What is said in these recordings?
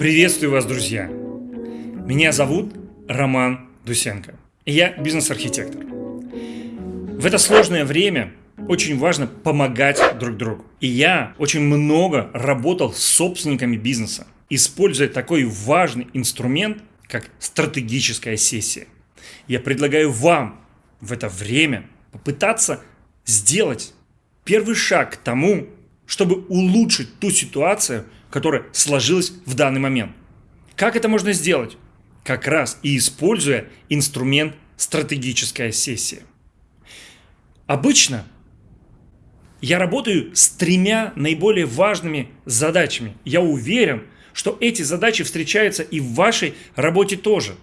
Приветствую вас, друзья! Меня зовут Роман Дусенко. И я бизнес-архитектор. В это сложное время очень важно помогать друг другу. И я очень много работал с собственниками бизнеса, используя такой важный инструмент, как стратегическая сессия. Я предлагаю вам в это время попытаться сделать первый шаг к тому, чтобы улучшить ту ситуацию, которая сложилась в данный момент. Как это можно сделать? Как раз и используя инструмент стратегическая сессия. Обычно я работаю с тремя наиболее важными задачами. Я уверен, что эти задачи встречаются и в вашей работе тоже.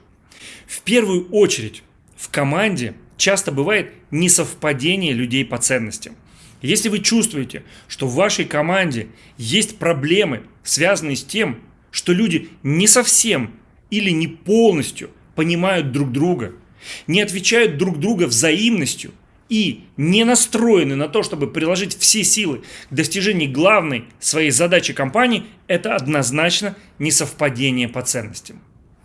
В первую очередь в команде часто бывает несовпадение людей по ценностям. Если вы чувствуете, что в вашей команде есть проблемы, связанные с тем, что люди не совсем или не полностью понимают друг друга, не отвечают друг друга взаимностью и не настроены на то, чтобы приложить все силы к достижению главной своей задачи компании, это однозначно несовпадение по ценностям.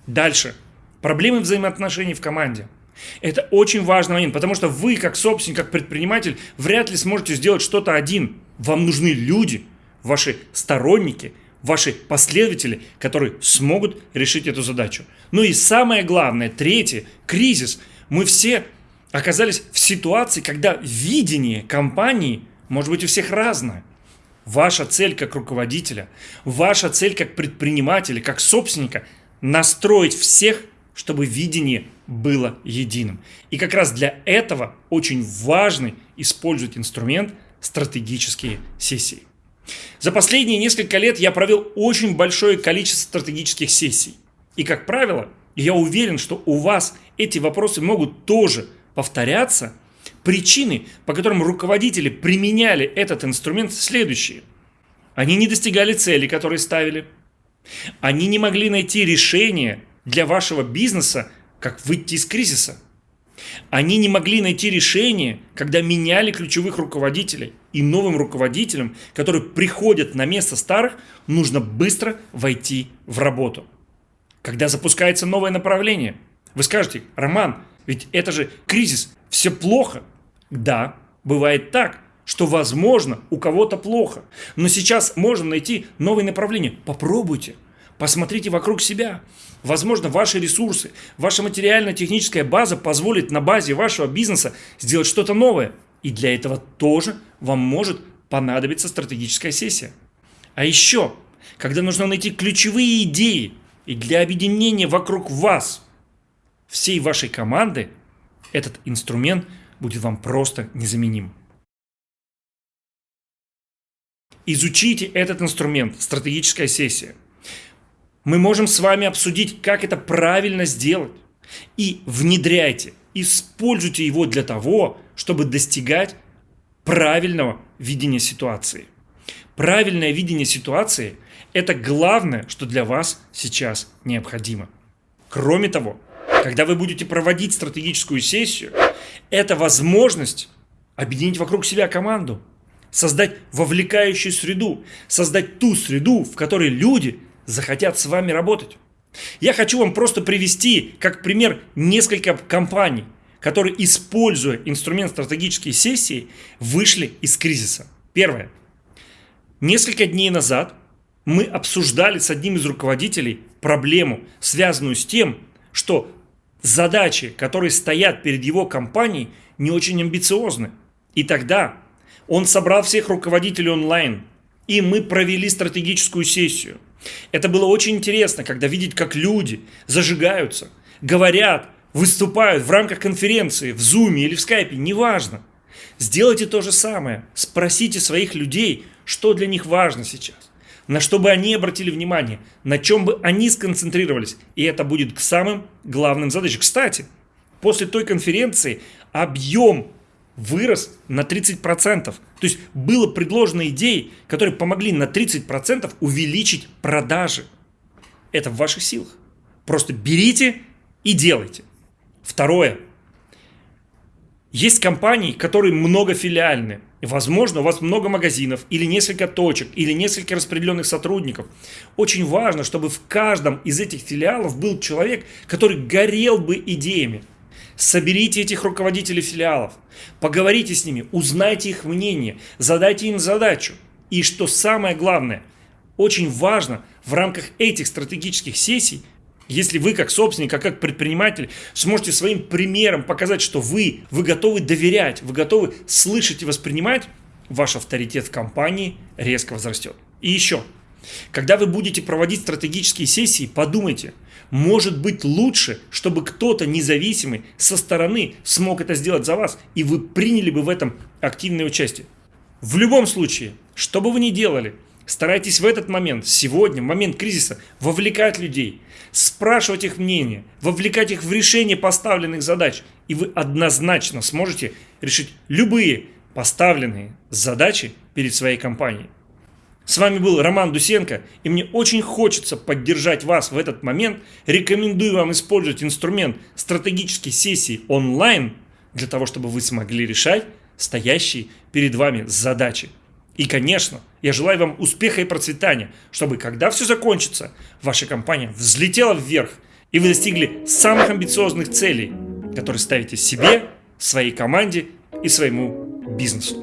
Дальше. Проблемы взаимоотношений в команде – это очень важный момент, потому что вы, как собственник, как предприниматель, вряд ли сможете сделать что-то один. Вам нужны люди, ваши сторонники, ваши последователи, которые смогут решить эту задачу. Ну и самое главное, третье, кризис. Мы все оказались в ситуации, когда видение компании может быть у всех разное. Ваша цель как руководителя, ваша цель как предпринимателя, как собственника – настроить всех чтобы видение было единым. И как раз для этого очень важно использовать инструмент стратегические сессии. За последние несколько лет я провел очень большое количество стратегических сессий. И, как правило, я уверен, что у вас эти вопросы могут тоже повторяться. Причины, по которым руководители применяли этот инструмент, следующие. Они не достигали цели, которые ставили. Они не могли найти решение для вашего бизнеса, как выйти из кризиса. Они не могли найти решение, когда меняли ключевых руководителей. И новым руководителям, которые приходят на место старых, нужно быстро войти в работу. Когда запускается новое направление, вы скажете, Роман, ведь это же кризис, все плохо. Да, бывает так, что возможно у кого-то плохо. Но сейчас можно найти новое направление. Попробуйте. Посмотрите вокруг себя. Возможно, ваши ресурсы, ваша материально-техническая база позволит на базе вашего бизнеса сделать что-то новое. И для этого тоже вам может понадобиться стратегическая сессия. А еще, когда нужно найти ключевые идеи и для объединения вокруг вас, всей вашей команды, этот инструмент будет вам просто незаменим. Изучите этот инструмент, стратегическая сессия. Мы можем с вами обсудить, как это правильно сделать. И внедряйте, используйте его для того, чтобы достигать правильного видения ситуации. Правильное видение ситуации – это главное, что для вас сейчас необходимо. Кроме того, когда вы будете проводить стратегическую сессию, это возможность объединить вокруг себя команду, создать вовлекающую среду, создать ту среду, в которой люди – захотят с вами работать. Я хочу вам просто привести как пример несколько компаний, которые, используя инструмент стратегические сессии, вышли из кризиса. Первое. Несколько дней назад мы обсуждали с одним из руководителей проблему, связанную с тем, что задачи, которые стоят перед его компанией, не очень амбициозны. И тогда он собрал всех руководителей онлайн, и мы провели стратегическую сессию – это было очень интересно, когда видеть, как люди зажигаются, говорят, выступают в рамках конференции, в зуме или в скайпе, неважно. Сделайте то же самое. Спросите своих людей, что для них важно сейчас. На что бы они обратили внимание, на чем бы они сконцентрировались. И это будет к самым главным задачам. Кстати, после той конференции объем вырос на 30%. То есть было предложено идеи, которые помогли на 30% увеличить продажи. Это в ваших силах. Просто берите и делайте. Второе. Есть компании, которые многофилиальны. Возможно, у вас много магазинов, или несколько точек, или несколько распределенных сотрудников. Очень важно, чтобы в каждом из этих филиалов был человек, который горел бы идеями. Соберите этих руководителей филиалов, поговорите с ними, узнайте их мнение, задайте им задачу. И что самое главное, очень важно в рамках этих стратегических сессий если вы как собственник, а как предприниматель сможете своим примером показать, что вы, вы готовы доверять, вы готовы слышать и воспринимать, ваш авторитет в компании резко возрастет. И еще, когда вы будете проводить стратегические сессии, подумайте, может быть лучше, чтобы кто-то независимый со стороны смог это сделать за вас, и вы приняли бы в этом активное участие. В любом случае, что бы вы ни делали – Старайтесь в этот момент, сегодня, в момент кризиса, вовлекать людей, спрашивать их мнение, вовлекать их в решение поставленных задач. И вы однозначно сможете решить любые поставленные задачи перед своей компанией. С вами был Роман Дусенко, и мне очень хочется поддержать вас в этот момент. Рекомендую вам использовать инструмент стратегической сессии онлайн для того, чтобы вы смогли решать стоящие перед вами задачи. И, конечно, я желаю вам успеха и процветания, чтобы, когда все закончится, ваша компания взлетела вверх, и вы достигли самых амбициозных целей, которые ставите себе, своей команде и своему бизнесу.